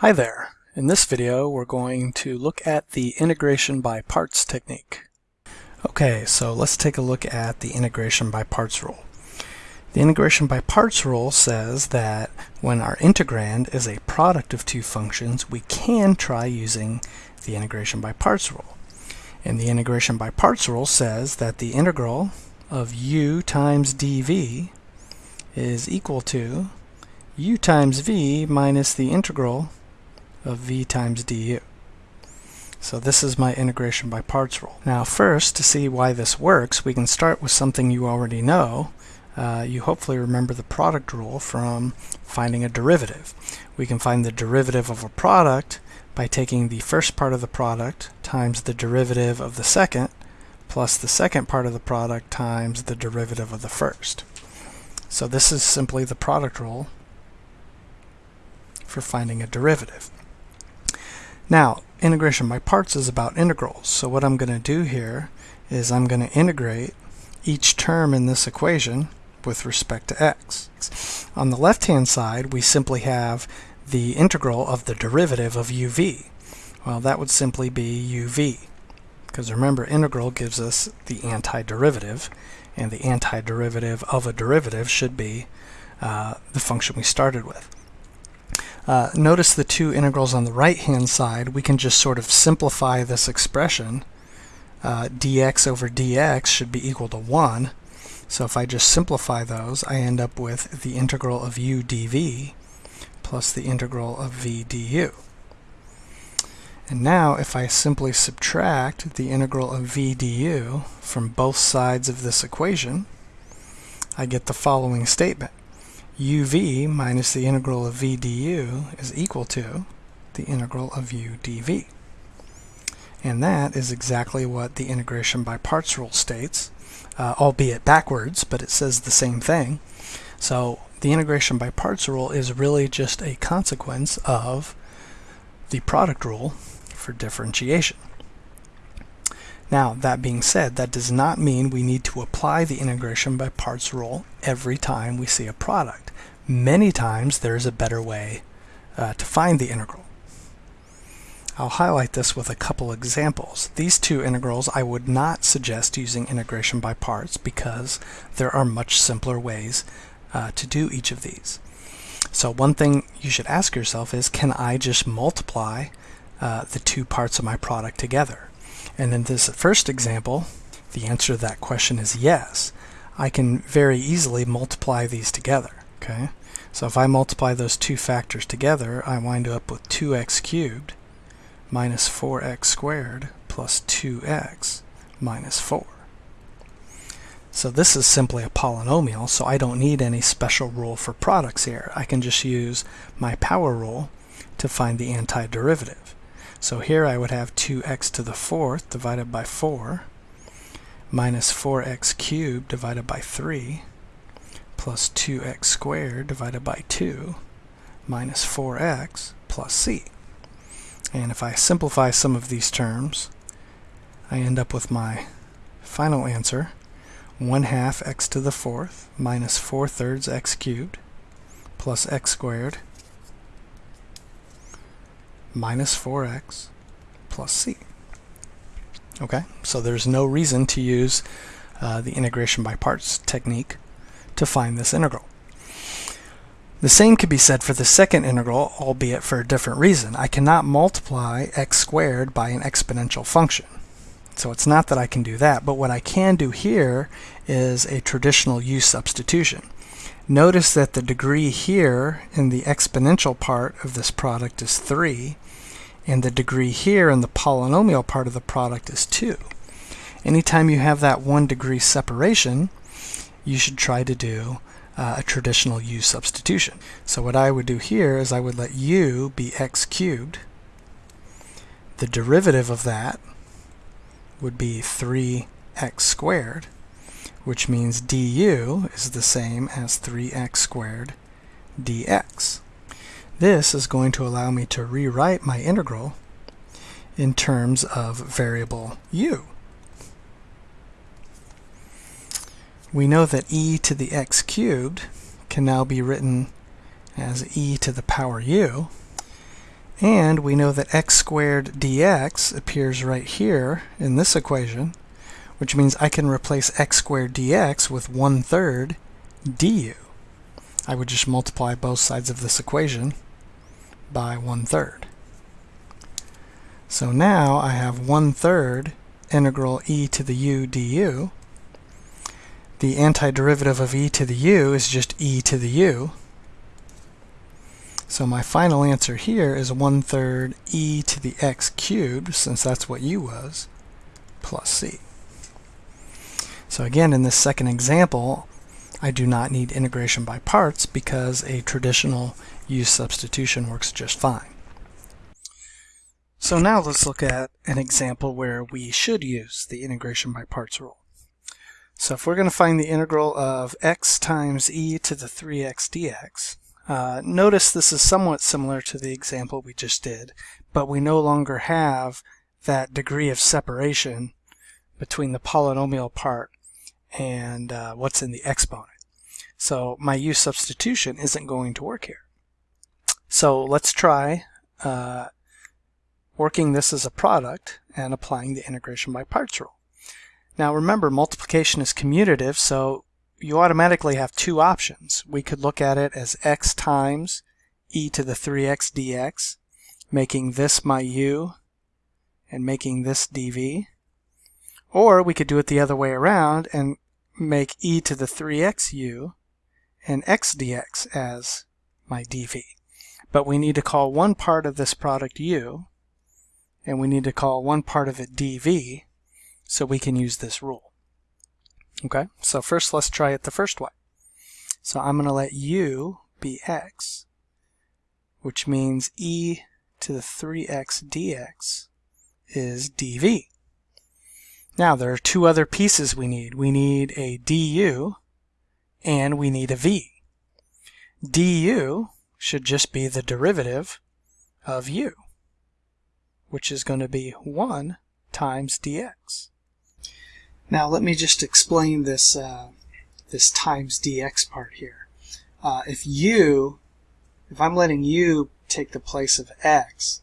Hi there. In this video we're going to look at the integration by parts technique. Okay, so let's take a look at the integration by parts rule. The integration by parts rule says that when our integrand is a product of two functions, we can try using the integration by parts rule. And the integration by parts rule says that the integral of u times dv is equal to u times v minus the integral of v times du. So this is my integration by parts rule. Now first, to see why this works, we can start with something you already know. Uh, you hopefully remember the product rule from finding a derivative. We can find the derivative of a product by taking the first part of the product times the derivative of the second plus the second part of the product times the derivative of the first. So this is simply the product rule for finding a derivative. Now, integration by parts is about integrals. So what I'm going to do here is I'm going to integrate each term in this equation with respect to x. On the left-hand side, we simply have the integral of the derivative of uv. Well, that would simply be uv. Because remember, integral gives us the antiderivative, and the antiderivative of a derivative should be uh, the function we started with. Uh, notice the two integrals on the right hand side, we can just sort of simplify this expression. Uh, dx over dx should be equal to 1. So if I just simplify those, I end up with the integral of u dv plus the integral of v du. And now if I simply subtract the integral of v du from both sides of this equation, I get the following statement uv minus the integral of v du is equal to the integral of u dv. And that is exactly what the integration by parts rule states, uh, albeit backwards, but it says the same thing. So the integration by parts rule is really just a consequence of the product rule for differentiation. Now, that being said, that does not mean we need to apply the integration by parts rule every time we see a product. Many times there is a better way uh, to find the integral. I'll highlight this with a couple examples. These two integrals I would not suggest using integration by parts because there are much simpler ways uh, to do each of these. So one thing you should ask yourself is, can I just multiply uh, the two parts of my product together? And in this first example, the answer to that question is yes. I can very easily multiply these together. Okay, So if I multiply those two factors together, I wind up with 2x cubed minus 4x squared plus 2x minus 4. So this is simply a polynomial, so I don't need any special rule for products here. I can just use my power rule to find the antiderivative. So here I would have 2x to the fourth divided by 4 minus 4x cubed divided by 3 plus 2x squared divided by 2 minus 4x plus c. And if I simplify some of these terms, I end up with my final answer, 1 half x to the fourth minus 4 thirds x cubed plus x squared minus 4x plus c. Okay, so there's no reason to use uh, the integration by parts technique to find this integral. The same could be said for the second integral, albeit for a different reason. I cannot multiply x squared by an exponential function. So it's not that I can do that, but what I can do here is a traditional u substitution. Notice that the degree here in the exponential part of this product is 3, and the degree here in the polynomial part of the product is 2. Anytime you have that one degree separation, you should try to do uh, a traditional u substitution. So what I would do here is I would let u be x cubed. The derivative of that would be 3x squared which means du is the same as 3x squared dx. This is going to allow me to rewrite my integral in terms of variable u. We know that e to the x cubed can now be written as e to the power u, And we know that x squared dx appears right here in this equation, which means I can replace x squared dx with 1 third du. I would just multiply both sides of this equation by 1 third. So now I have 1 third integral e to the u du. The antiderivative of e to the u is just e to the u. So my final answer here is 1 third e to the x cubed, since that's what u was, plus c. So again, in this second example, I do not need integration by parts because a traditional u substitution works just fine. So now let's look at an example where we should use the integration by parts rule. So if we're going to find the integral of x times e to the 3x dx, uh, notice this is somewhat similar to the example we just did, but we no longer have that degree of separation between the polynomial part and uh, what's in the exponent. So my u substitution isn't going to work here. So let's try uh, working this as a product and applying the integration by parts rule. Now remember multiplication is commutative so you automatically have two options. We could look at it as x times e to the 3x dx, making this my u and making this dv. Or we could do it the other way around and make e to the 3x u and x dx as my dv. But we need to call one part of this product u, and we need to call one part of it dv, so we can use this rule. Okay, so first let's try it the first way. So I'm going to let u be x, which means e to the 3x dx is dv. Now there are two other pieces we need. We need a du and we need a v. du should just be the derivative of u, which is going to be 1 times dx. Now let me just explain this, uh, this times dx part here. Uh, if u, if I'm letting u take the place of x,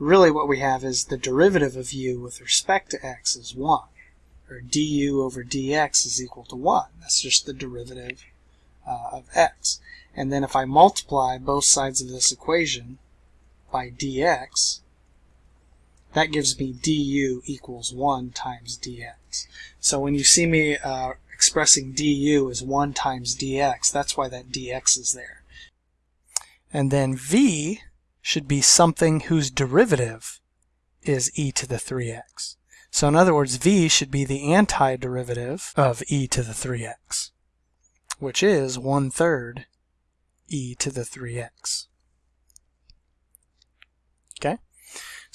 really what we have is the derivative of u with respect to x is 1. Or du over dx is equal to 1. That's just the derivative uh, of x. And then if I multiply both sides of this equation by dx, that gives me du equals 1 times dx. So when you see me uh, expressing du as 1 times dx, that's why that dx is there. And then v should be something whose derivative is e to the 3x. So in other words, v should be the antiderivative of e to the 3x, which is 1 third e to the 3x. Okay?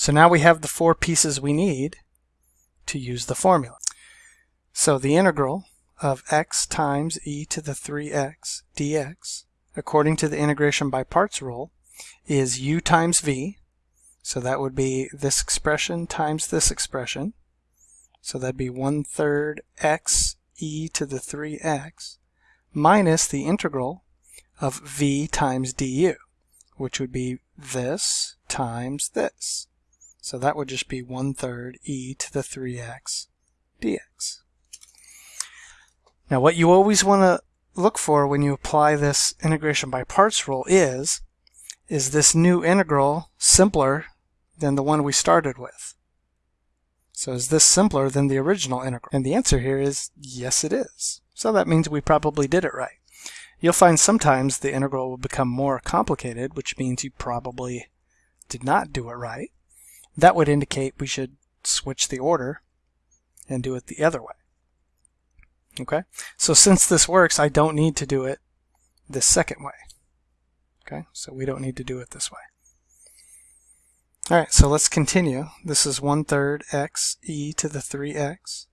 So now we have the four pieces we need to use the formula. So the integral of x times e to the 3x dx, according to the integration by parts rule, is u times v. So that would be this expression times this expression. So that'd be 1 third x e to the 3x minus the integral of v times du, which would be this times this. So that would just be 1 third e to the 3x dx. Now what you always want to look for when you apply this integration by parts rule is, is this new integral simpler than the one we started with? So is this simpler than the original integral? And the answer here is yes it is. So that means we probably did it right. You'll find sometimes the integral will become more complicated, which means you probably did not do it right that would indicate we should switch the order and do it the other way. Okay, so since this works, I don't need to do it the second way. Okay, so we don't need to do it this way. All right, so let's continue. This is 1 third x e to the 3x.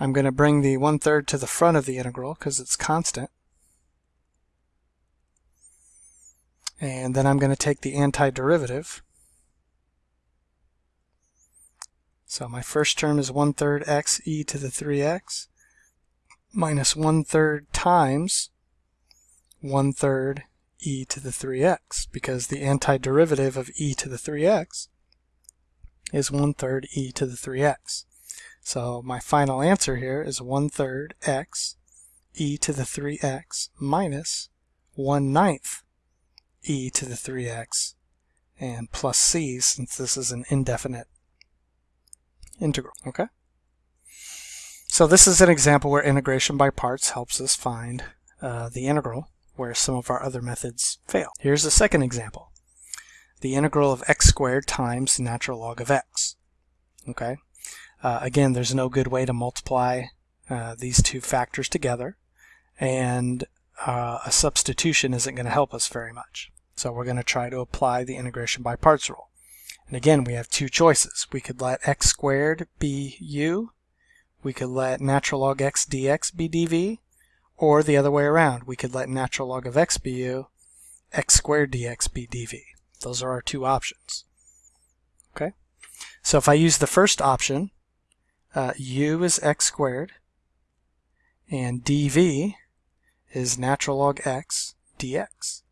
I'm going to bring the 1 third to the front of the integral because it's constant. And then I'm going to take the antiderivative So my first term is 1 third x e to the 3x minus 1 third times 1 third e to the 3x because the antiderivative of e to the 3x is 1 third e to the 3x. So my final answer here is 1 third x e to the 3x minus 1 ninth e to the 3x and plus c since this is an indefinite integral, okay? So this is an example where integration by parts helps us find uh, the integral where some of our other methods fail. Here's a second example. The integral of x squared times natural log of x. Okay. Uh, again, there's no good way to multiply uh, these two factors together, and uh, a substitution isn't going to help us very much. So we're going to try to apply the integration by parts rule. And again, we have two choices. We could let x squared be u, we could let natural log x dx be dv, or the other way around, we could let natural log of x be u, x squared dx be dv. Those are our two options. Okay, so if I use the first option, uh, u is x squared, and dv is natural log x dx.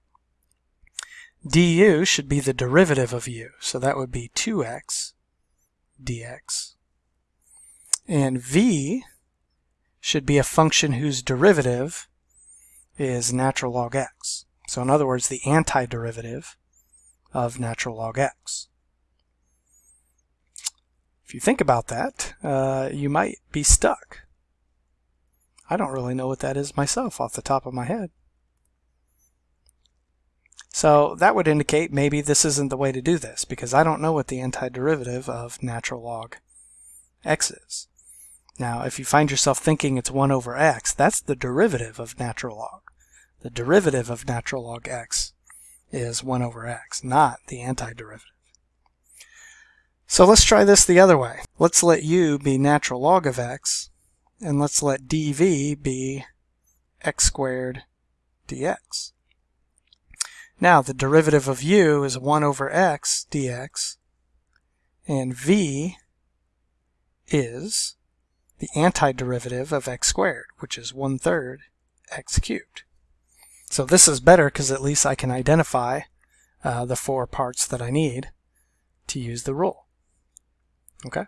Du should be the derivative of u, so that would be 2x dx. And v should be a function whose derivative is natural log x. So in other words, the antiderivative of natural log x. If you think about that, uh, you might be stuck. I don't really know what that is myself off the top of my head. So that would indicate maybe this isn't the way to do this because I don't know what the antiderivative of natural log x is. Now, if you find yourself thinking it's 1 over x, that's the derivative of natural log. The derivative of natural log x is 1 over x, not the antiderivative. So let's try this the other way. Let's let u be natural log of x, and let's let dv be x squared dx. Now, the derivative of u is 1 over x dx, and v is the antiderivative of x squared, which is 1 third x cubed. So this is better because at least I can identify uh, the four parts that I need to use the rule. Okay?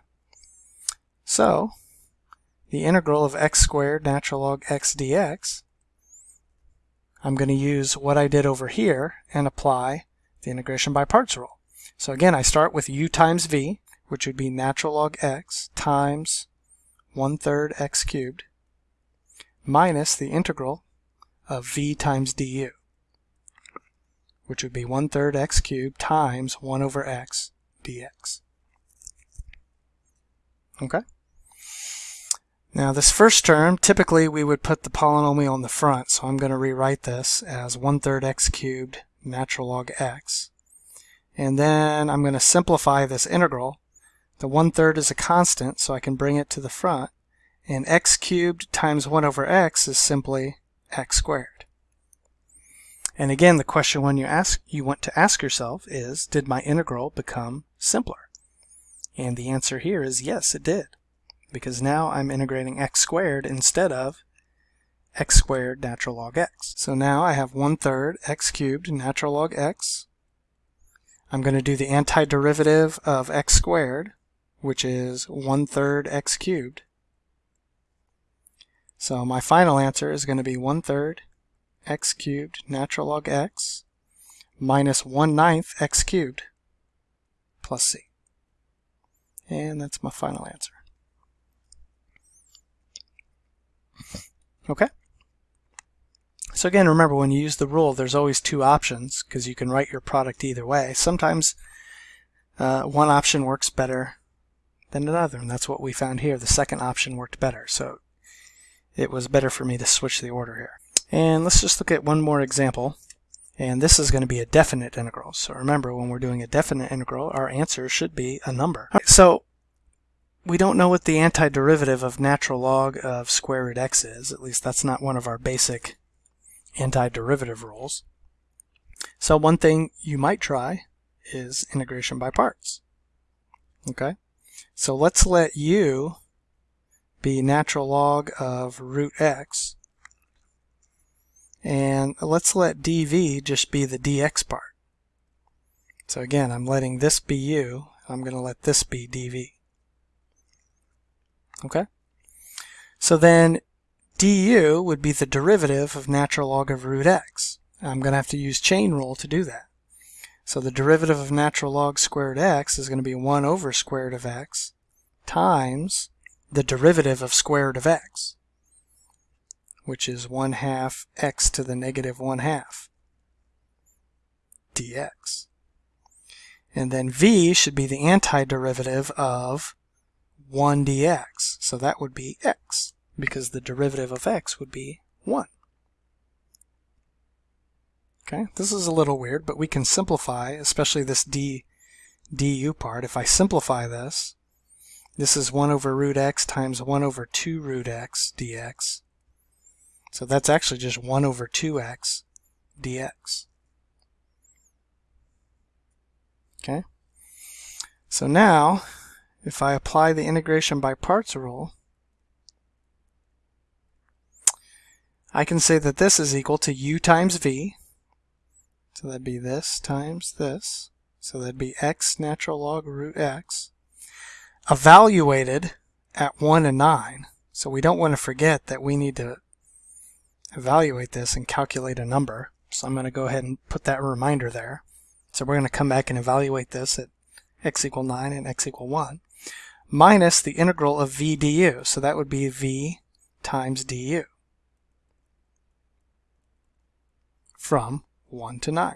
So, the integral of x squared natural log x dx, I'm going to use what I did over here and apply the integration by parts rule. So again, I start with u times v, which would be natural log x times 1 third x cubed minus the integral of v times du, which would be 1 third x cubed times 1 over x dx. Okay? Now this first term, typically we would put the polynomial in the front, so I'm going to rewrite this as 1 third x cubed natural log x. And then I'm going to simplify this integral the one-third is a constant, so I can bring it to the front. And x cubed times 1 over x is simply x squared. And again, the question when you ask you want to ask yourself is, did my integral become simpler? And the answer here is yes, it did. Because now I'm integrating x squared instead of x squared natural log x. So now I have 1 third x cubed natural log x. I'm going to do the antiderivative of x squared which is one third x cubed. So my final answer is going to be one third x cubed natural log x minus one ninth x cubed plus c. And that's my final answer. Okay? So again, remember when you use the rule, there's always two options because you can write your product either way. Sometimes uh, one option works better than another. And that's what we found here. The second option worked better. So it was better for me to switch the order here. And let's just look at one more example. And this is going to be a definite integral. So remember, when we're doing a definite integral, our answer should be a number. so we don't know what the antiderivative of natural log of square root x is. At least that's not one of our basic antiderivative rules. So one thing you might try is integration by parts. Okay? So let's let u be natural log of root x. And let's let dv just be the dx part. So again, I'm letting this be u. I'm going to let this be dv. Okay? So then du would be the derivative of natural log of root x. I'm going to have to use chain rule to do that. So the derivative of natural log squared x is going to be 1 over square root of x times the derivative of square root of x, which is 1 half x to the negative 1 half dx. And then v should be the antiderivative of 1 dx. So that would be x, because the derivative of x would be 1. Okay, this is a little weird, but we can simplify, especially this d du part. If I simplify this, this is 1 over root x times 1 over 2 root x dx. So that's actually just 1 over 2x dx. Okay. So now, if I apply the integration by parts rule, I can say that this is equal to u times v, so that'd be this times this. So that'd be x natural log root x. Evaluated at 1 and 9. So we don't want to forget that we need to evaluate this and calculate a number. So I'm going to go ahead and put that reminder there. So we're going to come back and evaluate this at x equal 9 and x equal 1 minus the integral of v du. So that would be v times du from 1 to 9.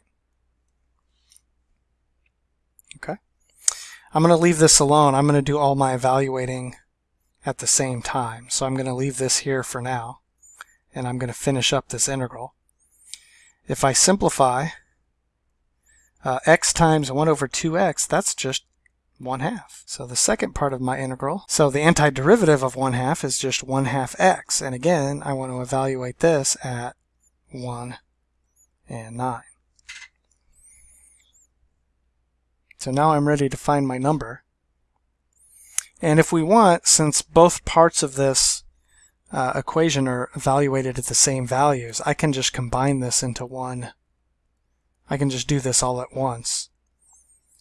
Okay. I'm going to leave this alone. I'm going to do all my evaluating at the same time. So I'm going to leave this here for now. And I'm going to finish up this integral. If I simplify uh, x times 1 over 2x, that's just 1 half. So the second part of my integral, so the antiderivative of 1 half is just 1 half x. And again, I want to evaluate this at 1 and 9. So now I'm ready to find my number. And if we want, since both parts of this uh, equation are evaluated at the same values, I can just combine this into one. I can just do this all at once.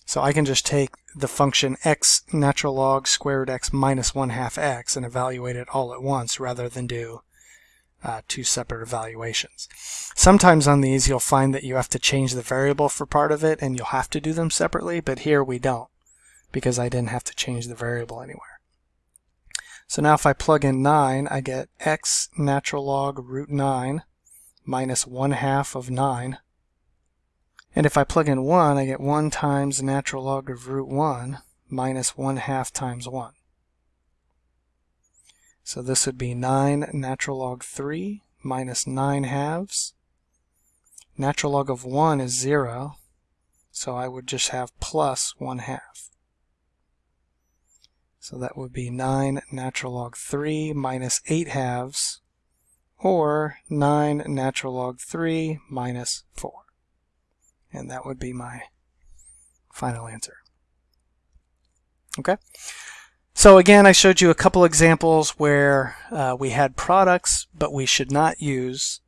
So I can just take the function x natural log square root x minus 1 half x and evaluate it all at once rather than do uh, two separate evaluations. Sometimes on these you'll find that you have to change the variable for part of it and you'll have to do them separately, but here we don't because I didn't have to change the variable anywhere. So now if I plug in 9, I get x natural log root 9 minus 1 half of 9. And if I plug in 1, I get 1 times natural log of root 1 minus 1 half times 1. So this would be 9 natural log 3 minus 9 halves. Natural log of 1 is 0, so I would just have plus 1 half. So that would be 9 natural log 3 minus 8 halves, or 9 natural log 3 minus 4. And that would be my final answer. Okay? So again, I showed you a couple examples where uh, we had products, but we should not use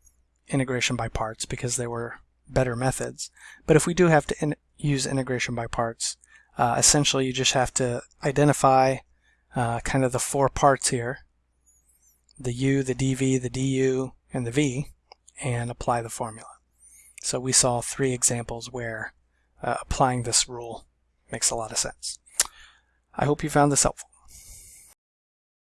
integration by parts because they were better methods. But if we do have to in use integration by parts, uh, essentially you just have to identify uh, kind of the four parts here, the u, the dv, the du, and the v, and apply the formula. So we saw three examples where uh, applying this rule makes a lot of sense. I hope you found this helpful.